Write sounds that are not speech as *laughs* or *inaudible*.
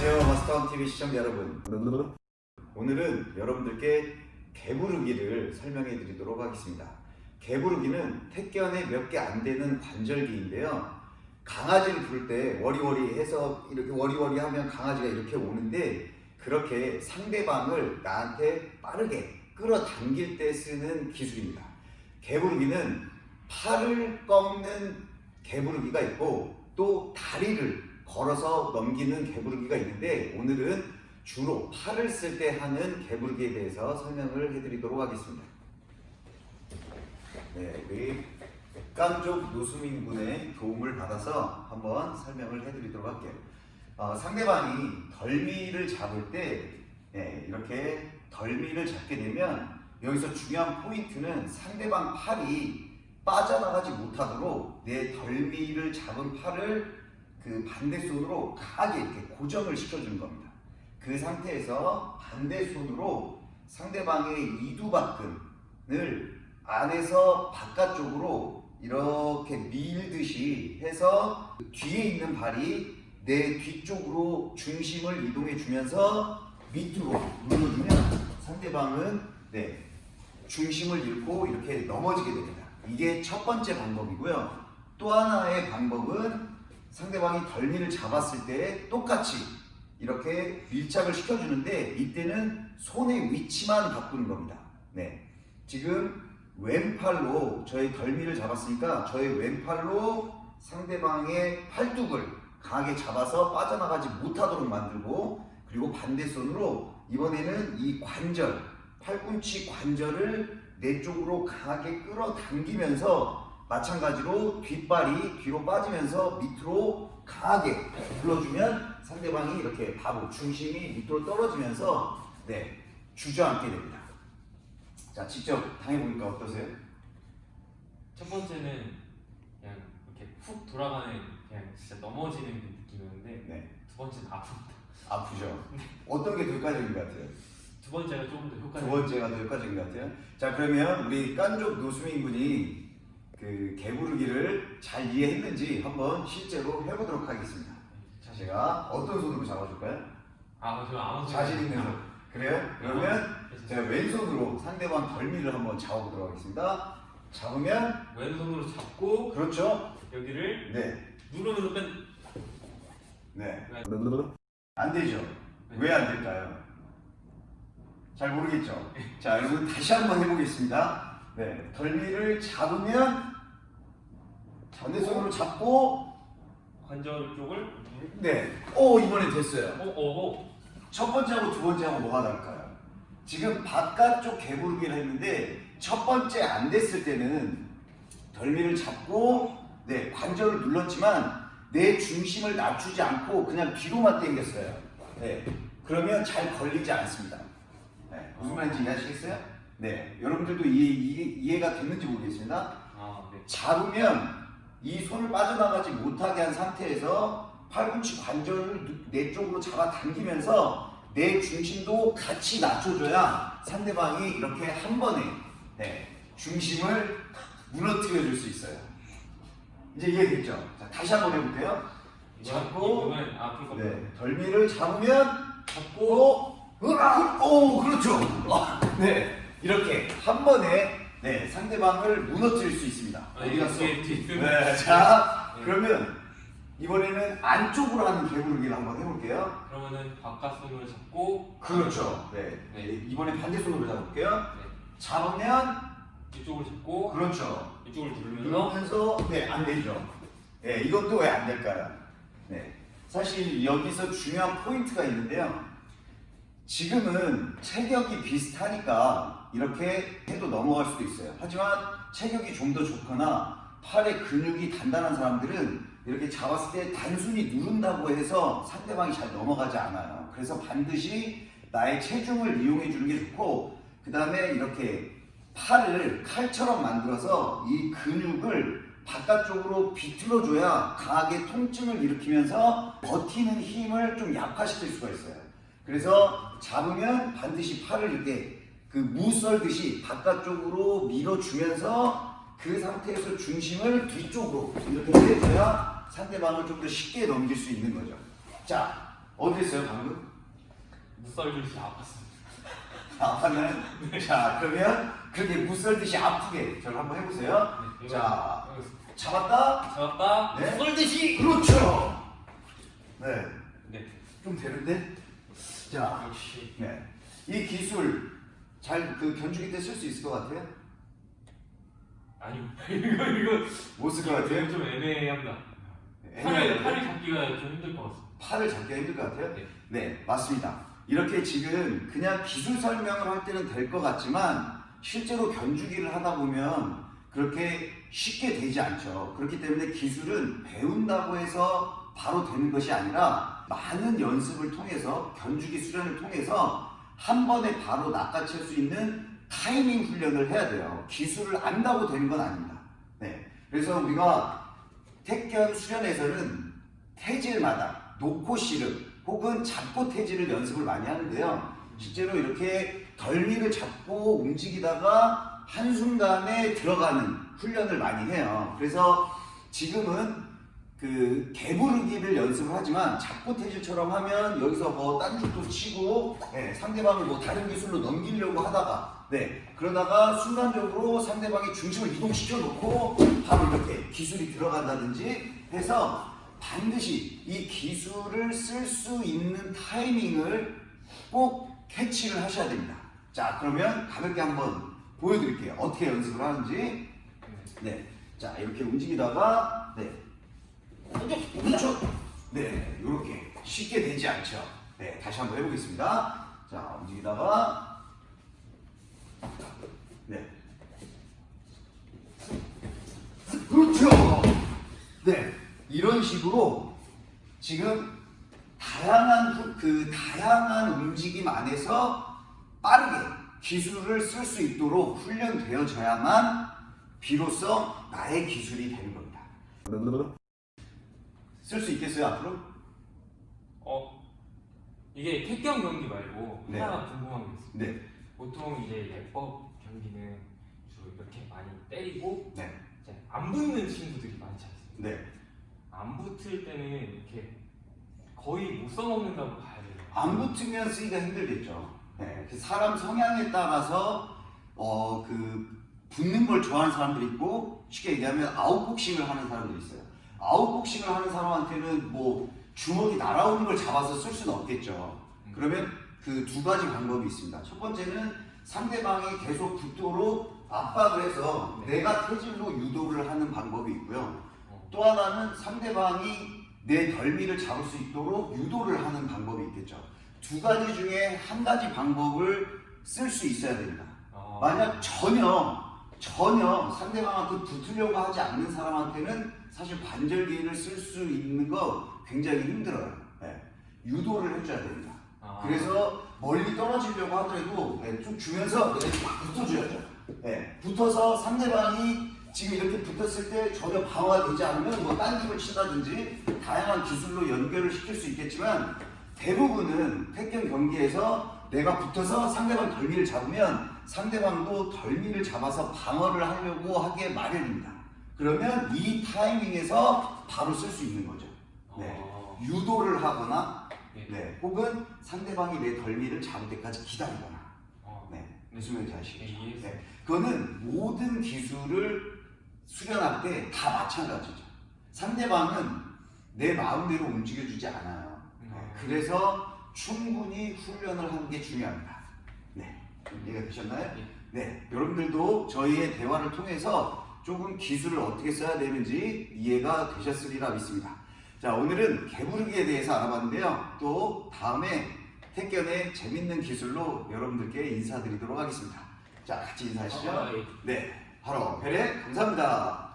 안녕하세요. 마스터원 TV 시청자 여러분. 오늘은 여러분들께 개부르기를 설명해 드리도록 하겠습니다 개부르기는 택견에 몇개 안 되는 관절기인데요 강아지를 부를 때 워리워리 해서 이렇게 워리워리 하면 강아지가 이렇게 오는데 그렇게 상대방을 나한테 빠르게 끌어당길 때 쓰는 기술입니다 개부르기는 팔을 꺾는 개부르기가 있고 또 다리를 걸어서 넘기는 개부르기가 있는데 오늘은 주로 팔을 쓸 때 하는 개부르기에 대해서 설명을 해드리도록 하겠습니다. 네, 우리 깡족 노수민 군의 도움을 받아서 한번 설명을 해드리도록 할게요. 어, 상대방이 덜미를 잡을 때 네, 이렇게 덜미를 잡게 되면 여기서 중요한 포인트는 상대방 팔이 빠져나가지 못하도록 내 덜미를 잡은 팔을 그 반대손으로 강하게 이렇게 고정을 시켜주는 겁니다. 그 상태에서 반대손으로 상대방의 이두박근을 안에서 바깥쪽으로 이렇게 밀듯이 해서 뒤에 있는 발이 내 뒤쪽으로 중심을 이동해 주면서 밑으로 눌러주면 상대방은 네, 중심을 잃고 이렇게 넘어지게 됩니다. 이게 첫 번째 방법이고요. 또 하나의 방법은 상대방이 덜미를 잡았을 때 똑같이 이렇게 밀착을 시켜주는데 이때는 손의 위치만 바꾸는 겁니다. 네. 지금 왼팔로 저의 덜미를 잡았으니까 저의 왼팔로 상대방의 팔뚝을 강하게 잡아서 빠져나가지 못하도록 만들고 그리고 반대손으로 이번에는 이 관절, 팔꿈치 관절을 내 쪽으로 강하게 끌어당기면서 마찬가지로 뒷발이 뒤로 빠지면서 밑으로 강하게 불러주면 상대방이 이렇게 바로 중심이 밑으로 떨어지면서 네 주저앉게 됩니다. 자 직접 당해보니까 어떠세요? 첫 번째는 그냥 이렇게 훅 돌아가는 그냥 진짜 넘어지는 느낌이었는데 네 두 번째는 아픕니다. 아프죠? 어떤 게 더 효과적인 것 같아요? 두 번째가 조금 더두 효과적인 번째가 더 효과적인 것 같아요. 자 그러면 우리 깐족 노수민 군이 그 개부르기를 잘 이해했는지 한번 실제로 해보도록 하겠습니다. 자 제가 어떤 손으로 잡아줄까요? 아, 저 아무 자신 있는 손. 그래요? 그러면 제가 왼손으로 상대방 덜미를 한번 잡아보도록 하겠습니다. 잡으면 왼손으로 잡고 그렇죠? 여기를 네, 누르면서 뺀 네. 안 되죠? 왜 안 될까요? 잘 모르겠죠? *laughs* 자, 여러분 다시 한번 해보겠습니다. 네, 덜미를 잡으면 반대손으로 잡고 관절 쪽을 네, 오 이번에 됐어요. 어, 어, 어. 첫 번째하고 두 번째하고 뭐가 다를까요? 지금 바깥쪽 개부르기를 했는데 첫 번째 안 됐을 때는 덜미를 잡고 네 관절을 눌렀지만 내 중심을 낮추지 않고 그냥 뒤로만 당겼어요. 네 그러면 잘 걸리지 않습니다. 네, 무슨 말인지 이해하시겠어요? 네 여러분들도 이해, 이해, 이해가 됐는지 모르겠습니다. 아, 네. 잡으면 이 손을 빠져나가지 못하게 한 상태에서 팔꿈치 관절을 누- 내 쪽으로 잡아 당기면서 내 중심도 같이 낮춰줘야 상대방이 이렇게 한 번에 네, 중심을 무너뜨려 줄 수 있어요. 이제 이해됐죠? 자, 다시 한번 해볼게요. 잡고. 네, 덜미를 잡으면 잡고 으악! 오 그렇죠. 어, 네 이렇게 한 번에 네, 상대방을 무너뜨릴 수 있습니다. 아, 어디 갔어? 뒤에 네, 자 네. 그러면 이번에는 안쪽으로 하는 개구르기를 한번 해볼게요. 그러면은 바깥손으로 잡고 그렇죠. 네. 네. 이번에 반대손으로 잡을게요. 네. 잡으면 이쪽을 잡고 그렇죠. 이쪽을 누르면서 누르면서 네안 되죠. 네 이것도 왜 안 될까요? 네 사실 여기서 중요한 포인트가 있는데요. 지금은 체격이 비슷하니까 이렇게 해도 넘어갈 수도 있어요. 하지만 체격이 좀 더 좋거나 팔의 근육이 단단한 사람들은 이렇게 잡았을 때 단순히 누른다고 해서 상대방이 잘 넘어가지 않아요. 그래서 반드시 나의 체중을 이용해 주는 게 좋고 그 다음에 이렇게 팔을 칼처럼 만들어서 이 근육을 바깥쪽으로 비틀어줘야 강하게 통증을 일으키면서 버티는 힘을 좀 약화시킬 수가 있어요. 그래서 잡으면 반드시 팔을 이렇게 그 무 썰듯이 바깥쪽으로 밀어주면서 그 상태에서 중심을 뒤쪽으로 이렇게 내줘야 상대방을 좀 더 쉽게 넘길 수 있는 거죠. 자, 어땠어요 방금? 무썰듯이 아팠습니다. 아팠나요? 자, 그러면 그렇게 무썰듯이 아프게 저를 한번 해보세요. 네, 자. 잡았다. 잡았다. 네. 썰듯이. 그렇죠. 네, 네. 좀 되는데. 자, 역시. 네, 이 기술 잘 그 견주기 때 쓸 수 있을 것 같아요? 아니요. *laughs* 이거 이거 못쓸 것 같아요? 좀 애매합니다. 팔을. 팔을 잡기가 좀 힘들 것 같습니다. 팔을 잡기가 힘들 것 같아요? 네. 네, 맞습니다. 이렇게 지금 그냥 기술 설명을 할 때는 될 것 같지만 실제로 견주기를 하다 보면 그렇게 쉽게 되지 않죠. 그렇기 때문에 기술은 배운다고 해서 바로 되는 것이 아니라 많은 연습을 통해서 견주기 수련을 통해서 한 번에 바로 낚아챌 수 있는 타이밍 훈련을 해야 돼요. 기술을 안다고 되는 건 아닙니다. 네. 그래서 우리가 택견 수련에서는 태질마다 놓고 씨름 혹은 잡고 태질을 연습을 많이 하는데요. 실제로 이렇게 덜미를 잡고 움직이다가 한순간에 들어가는 훈련을 많이 해요. 그래서 지금은 그 개부르기를 연습을 하지만 잡고 태질처럼 하면 여기서 뭐 딴죽도 치고 예, 상대방을 뭐 다른 기술로 넘기려고 하다가 네 그러다가 순간적으로 상대방의 중심을 이동시켜 놓고 바로 이렇게 기술이 들어간다든지 해서 반드시 이 기술을 쓸 수 있는 타이밍을 꼭 캐치를 하셔야 됩니다. 자 그러면 가볍게 한번 보여드릴게요. 어떻게 연습을 하는지 네. 네. 자, 이렇게 움직이다가, 네. 그렇죠. 네, 이렇게 쉽게 되지 않죠. 네, 다시 한번 해보겠습니다. 자, 움직이다가, 네. 그렇죠. 네, 이런 식으로 지금 다양한 후- 그 다양한 움직임 안에서 빠르게 기술을 쓸 수 있도록 훈련되어져야만 비로소 나의 기술이 되는 겁니다. 쓸 수 있겠어요 앞으로? 어 이게 택경 경기 말고 네. 하나 궁금한 게 있어요. 네, 보통 이제 예법 경기는 주로 이렇게 많이 때리고 네, 이제 안 붙는 친구들이 많지 않습니까? 네. 안 붙을 때는 이렇게 거의 못 써먹는다고 봐야 돼요. 안 붙으면 쓰기가 힘들겠죠. 네, 그 사람 성향에 따라서 어 그 붙는 걸 좋아하는 사람들이 있고 쉽게 얘기하면 아웃복싱을 하는 사람들이 있어요. 아웃복싱을 하는 사람한테는 뭐 주먹이 날아오는 걸 잡아서 쓸 수는 없겠죠. 그러면 그 두 가지 방법이 있습니다. 첫 번째는 상대방이 계속 붙도록 압박을 해서 네. 내가 태질로 유도를 하는 방법이 있고요. 어. 또 하나는 상대방이 내 덜미를 잡을 수 있도록 유도를 하는 방법이 있겠죠. 두 가지 중에 한 가지 방법을 쓸 수 있어야 됩니다. 아, 만약 전혀 전혀 상대방한테 붙으려고 하지 않는 사람한테는 사실 관절기를 쓸 수 있는 거 굉장히 힘들어요. 예. 유도를 해줘야 됩니다. 아, 그래서 멀리 떨어지려고 하더라도 예, 좀 주면서 붙어줘야죠. 예, 붙어서 상대방이 지금 이렇게 붙었을 때 전혀 방어가 되지 않으면 뭐 딴집을 친다든지 다양한 기술로 연결을 시킬 수 있겠지만 대부분은 택견 경기에서 내가 붙어서 상대방 덜미를 잡으면 상대방도 덜미를 잡아서 방어를 하려고 하게 마련입니다. 그러면 이 타이밍에서 바로 쓸 수 있는 거죠. 네. 아, 유도를 하거나 네. 네, 혹은 상대방이 내 덜미를 잡을 때까지 기다리거나 어, 네, 네. 무슨 말인지 네, 아시겠죠? 이해했어요. 네, 그거는 모든 기술을 수련할 때 다 마찬가지죠. 상대방은 내 마음대로 움직여주지 않아요. 네, 음. 그래서 충분히 훈련을 하는 게 중요합니다. 네, 이해가 되셨나요? 네. 네, 여러분들도 저희의 대화를 통해서 조금 기술을 어떻게 써야 되는지 이해가 되셨으리라 믿습니다. 자, 오늘은 개부르기에 대해서 알아봤는데요. 또 다음에 택견의 재밌는 기술로 여러분들께 인사드리도록 하겠습니다. 자, 같이 인사하시죠. 아, 예. 네, 바로 베레 감사합니다.